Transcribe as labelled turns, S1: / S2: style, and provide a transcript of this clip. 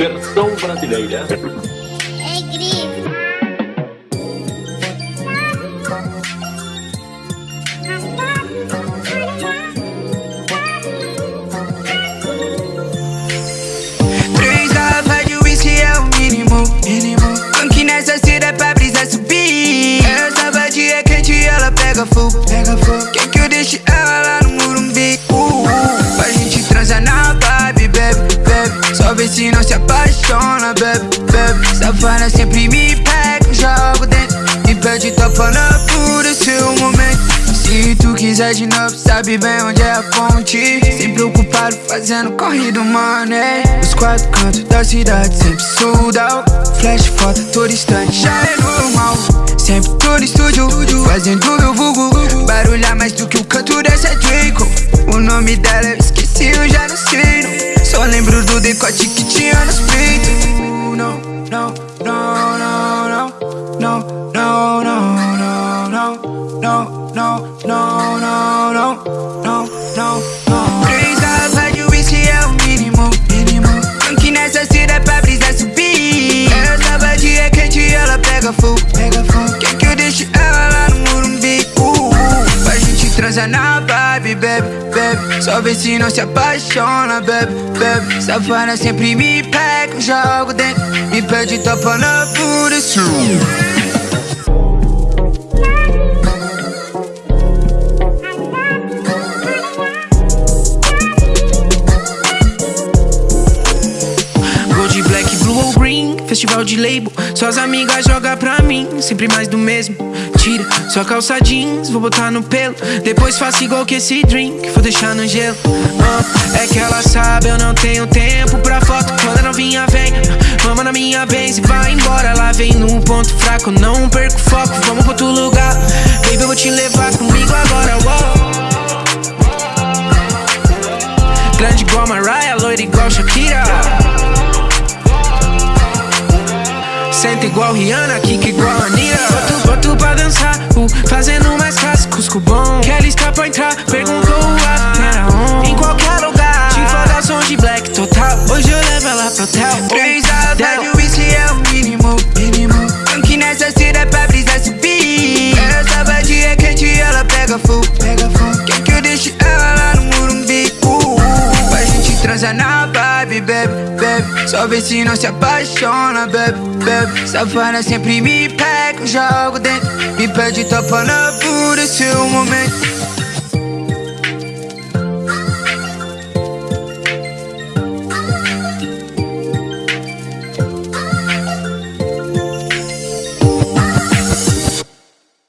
S1: Versão brasileira.
S2: É grito.
S3: Três garrafas de whisky é o mínimo, mínimo. Funk nessa cida é pra brisa subir. Essa vadia é quente e ela pega fogo, pega fogo. Quer que eu deixe ela lá no Murumbi? Se não se apaixona, bebe, bebe. Safana sempre me pega, jogo dentro. Me pede topa na pura, seu momento. Se tu quiser de novo, sabe bem onde é a fonte. Sempre ocupado fazendo corrido, mano. é. Os quatro cantos da cidade, sempre sold out. Flash foto todo instante, já é normal. Sempre tô no estúdio, fazendo meu vulgo. Barulhar mais do que o canto dessa Draco. O nome dela eu chicote que tinha nos peitos Não, não, não, não, não Não, não, não, não Não, não, não, não, não Não, não, não Três garrafas de whisky é o mínimo, mínimo Tem que nessa cida pra brisa subir Ela tava dia quente e ela pega fogo na vibe, bebe, bebe. Só vê se não se apaixona, bebe, bebe. Safana sempre me pega, jogo dentro. Me pede topa na pura
S4: festival de label. Suas amigas jogam pra mim, sempre mais do mesmo. Tira sua calça jeans, vou botar no pelo. Depois faço igual que esse drink, vou deixar no gelo. Ah, é que ela sabe, eu não tenho tempo pra foto. Quando a novinha vem, mama na minha vez e vai embora. Ela vem no ponto fraco, não perco foco. Vamos pra outro lugar, baby, eu vou te levar comigo agora. Grande igual Mariah, loira igual Shakira. Senta igual Rihanna, kick igual Anira Boto pra dançar, uh, fazendo mais clássicos com bom Kelly está pra entrar, perguntou o on Em qualquer lugar, te foda som de black total Hoje eu levo ela pro hotel
S3: Três garrafas de whisky é o mínimo, mínimo. Funk nessa é pra brisa subir. Essa vadia é quente ela pega fogo, pega fogo. Quer que eu deixe ela lá no Murumbi? Uh, uh. Pra gente transar na vibe, bebe. Só vê se não se apaixona, bebe, bebe. Safana sempre me pega, jogo dentro. Me pede topa na pura, seu momento.